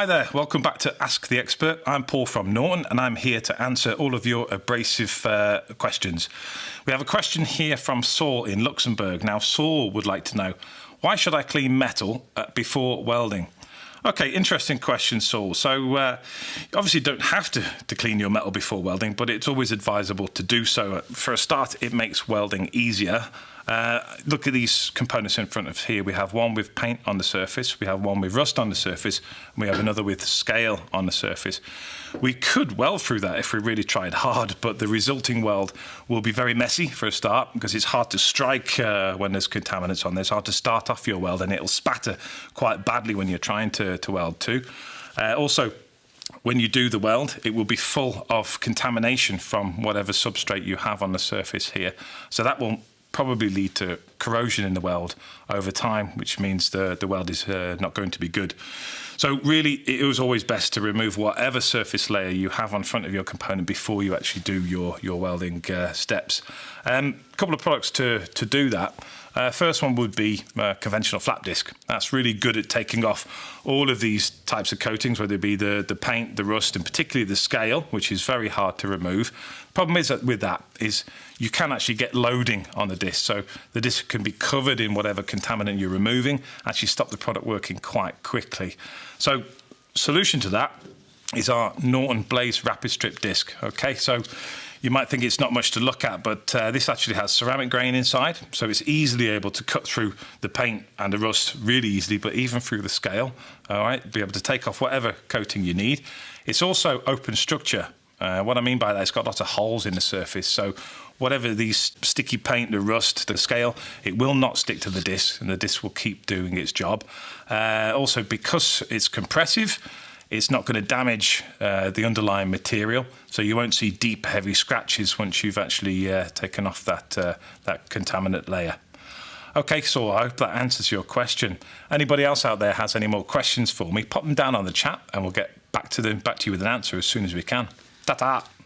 Hi there, welcome back to Ask the Expert. I'm Paul from Norton and I'm here to answer all of your abrasive uh, questions. We have a question here from Saul in Luxembourg. Now, Saul would like to know why should I clean metal uh, before welding? Okay, interesting question, Saul. So, uh, you obviously don't have to, to clean your metal before welding, but it's always advisable to do so. For a start, it makes welding easier. Uh, look at these components in front of here. We have one with paint on the surface, we have one with rust on the surface, and we have another with scale on the surface. We could weld through that if we really tried hard, but the resulting weld will be very messy for a start because it's hard to strike uh, when there's contaminants on there. It's hard to start off your weld and it'll spatter quite badly when you're trying to, to weld too. Uh, also, when you do the weld, it will be full of contamination from whatever substrate you have on the surface here. So that will probably lead to corrosion in the weld over time, which means the, the weld is uh, not going to be good. So really, it was always best to remove whatever surface layer you have on front of your component before you actually do your, your welding uh, steps. A um, couple of products to, to do that. Uh, first one would be uh, conventional flap disc. That's really good at taking off all of these types of coatings, whether it be the, the paint, the rust, and particularly the scale, which is very hard to remove. Problem is that with that is you can actually get loading on the disc. So the disc can be covered in whatever contaminant you're removing, actually stop the product working quite quickly. So solution to that is our Norton Blaze Rapid Strip disc. Okay, so you might think it's not much to look at, but uh, this actually has ceramic grain inside, so it's easily able to cut through the paint and the rust really easily, but even through the scale, all right, be able to take off whatever coating you need. It's also open structure. Uh, what I mean by that, it's got lots of holes in the surface, so whatever these sticky paint, the rust, the scale, it will not stick to the disc, and the disc will keep doing its job. Uh, also, because it's compressive, it's not going to damage uh, the underlying material, so you won't see deep, heavy scratches once you've actually uh, taken off that, uh, that contaminant layer. Okay, so I hope that answers your question. Anybody else out there has any more questions for me, pop them down on the chat and we'll get back to them, back to you with an answer as soon as we can. たた